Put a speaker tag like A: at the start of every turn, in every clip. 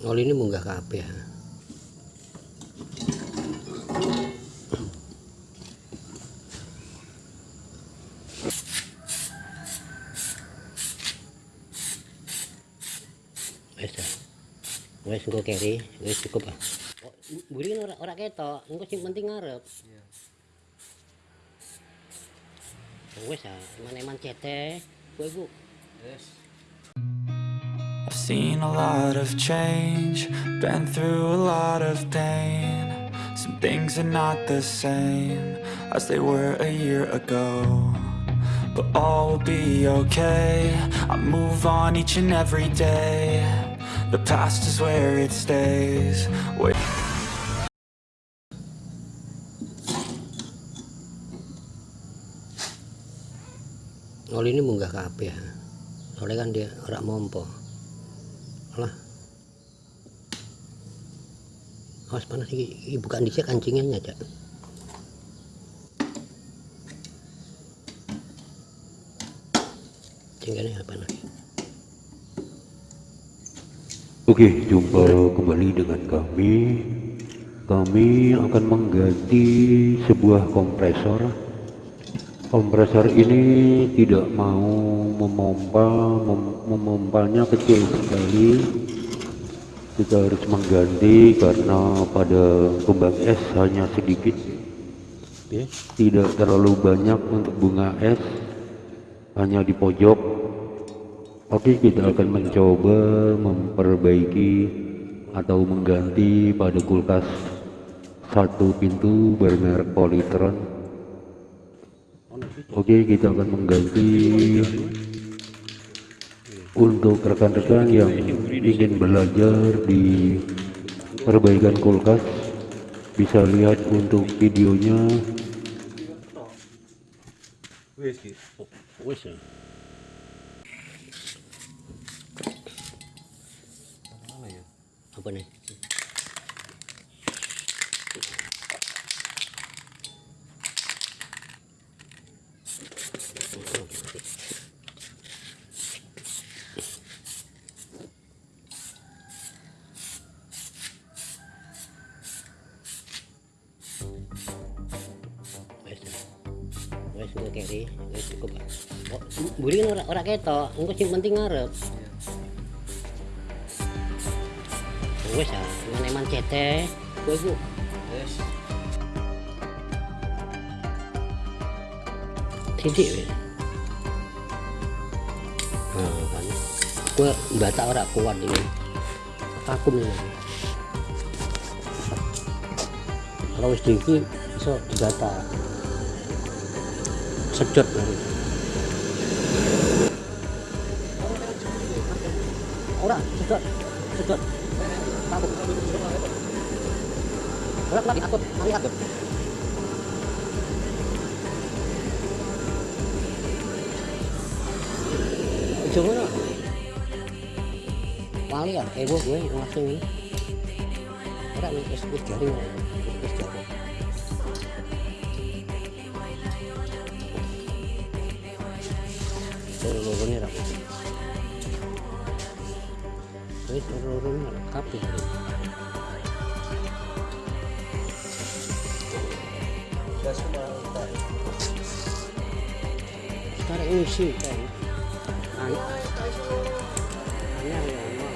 A: oli ini munggah kabeh wes dah wes engko keri wes cukup ah oh, mburi ora ora ketok. Engko sing penting ngarep.
B: Iya.
A: wes ah eman-eman cete. Kowe Bu.
B: Yes.
C: I've seen a lot of change, been through a lot of pain. Some things are not the same as they were a year ago. But all will be okay. I move on each and every day. The past is where it stays. Wait.
A: oli ini munggah kabeh soalnya kan dia ora mompo lah awas panas iki bukan dhisik kancingnya aja apa nih
D: Oke, jumpa kembali dengan kami. Kami akan mengganti sebuah kompresor. Kompresor ini tidak mau memompa, mem memompanya kecil sekali. Kita harus mengganti karena pada kembang es hanya sedikit, tidak terlalu banyak untuk bunga es, hanya di pojok Oke, kita akan mencoba memperbaiki atau mengganti pada kulkas satu pintu bermerek Polytron. Oke, kita akan mengganti untuk rekan-rekan yang ingin belajar di perbaikan kulkas bisa lihat untuk videonya
A: ya
B: ya?
A: apa nih wes keri wes cukup. Mburi kan ora ora ketok. Engko sing penting ngarep. Wes ah eman-eman cete kowe Bu.
B: Yes.
A: titik wes nah kan. Gua batak ora kuat ini. Vakum ini kalau wis tinggi bisa dibata sedot. Ora sedot sedot. Vakum ora lagi akut mari akut ujung wali ya? Eh gue langsung ini ora wis garing ini loro-loro ini. Rak kabeh
B: Gas ke mana?
A: sekarang ini sih kan. Anak yang mau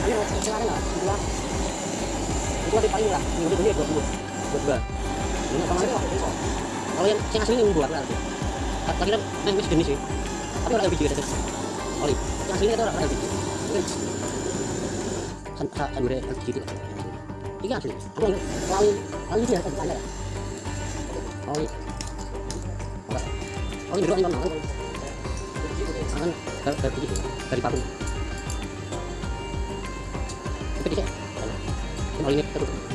A: ini mau kemarin lah di paling lah. Minggu ini dua puluh dua dua ini kemarin lah kalau yang yang asli ini dua berarti tadi kan wis jenis sih. Tapi orang juga ada oli. Yang asli itu orang mungkin kan kan udah gitu ini asli. Aku yang lain lain dia kan ada oli. Ini doang kan kan dari dari dari patung. Itu bisa. Kalau ini terus.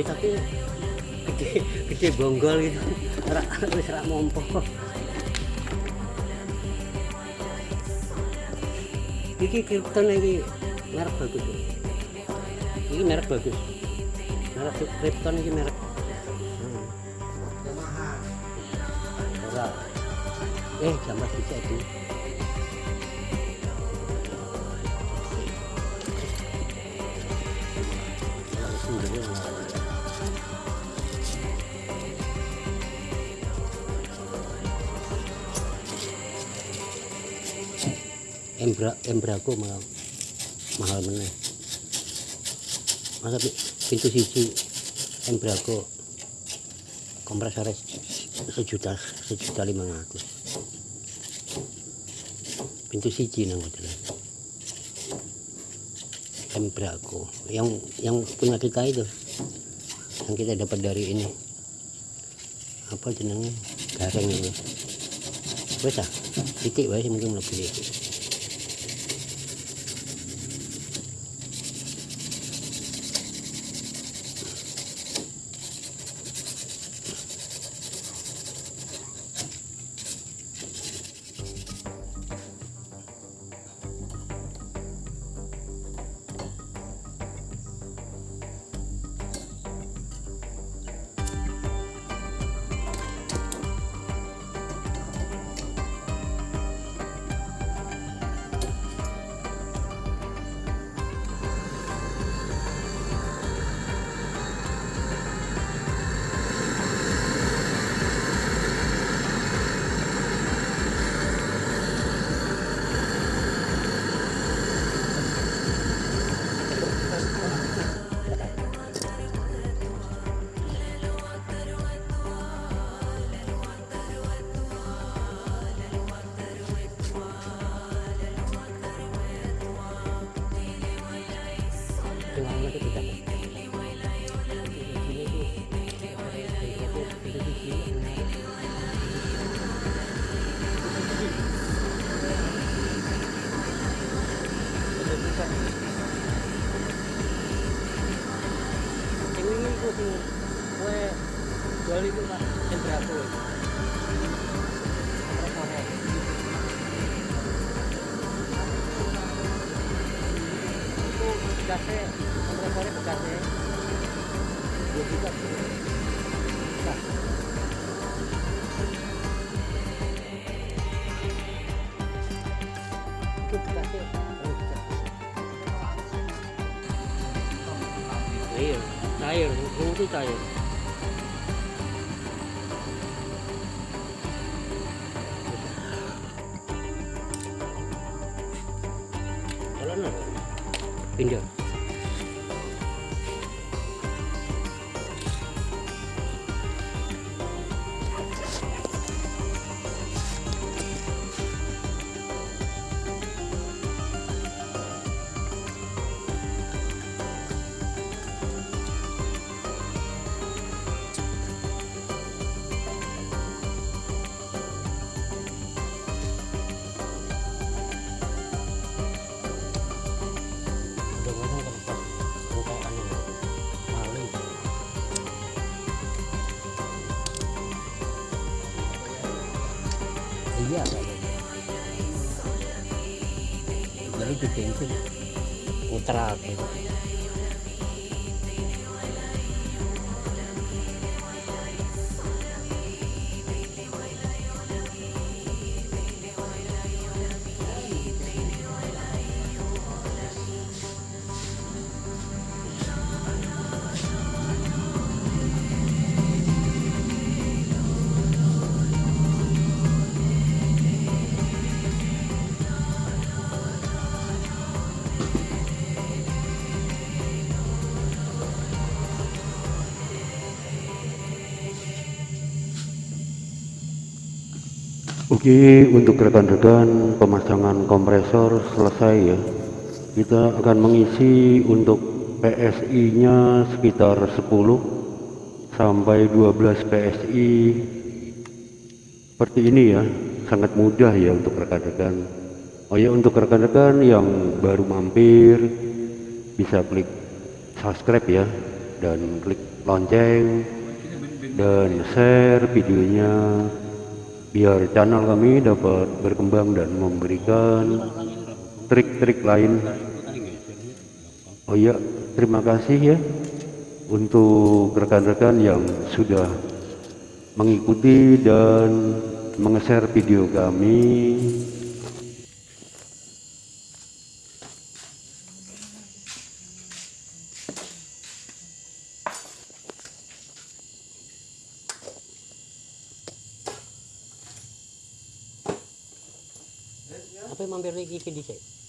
A: Ya tapi gede gede bonggol gitu. Rak wis rak mompo. Iki Krypton iki merek bagus iki merek bagus. Merek Krypton iki merek. Hmm. ora. Eh jambas bisa itu Embra embrago mahal mahal meneh. Masa pi- pintu siji embrago kompresor sejuta sejuta lima ratus. Pintu siji nang hotel embrago yang yang punya kita itu yang kita dapat dari ini. Apa jenengnya gareng itu. Ah titik sih mungkin lebih jual itu Pak, yang berapa? itu bekasnya kompresornya bekasnya dua juta itu bekasnya cair itu Pak. baru di bensin muter gitu
D: Oke, untuk rekan-rekan pemasangan kompresor selesai ya. Kita akan mengisi untuk PSI-nya sekitar 10 sampai 12 PSI. Seperti ini ya, sangat mudah ya untuk rekan-rekan. Oh ya, untuk rekan-rekan yang baru mampir bisa klik subscribe ya dan klik lonceng dan share videonya biar channel kami dapat berkembang dan memberikan trik-trik lain. Oh iya terima kasih ya untuk rekan-rekan yang sudah mengikuti dan menge-share video kami
A: Yang mampir lagi ke dicek?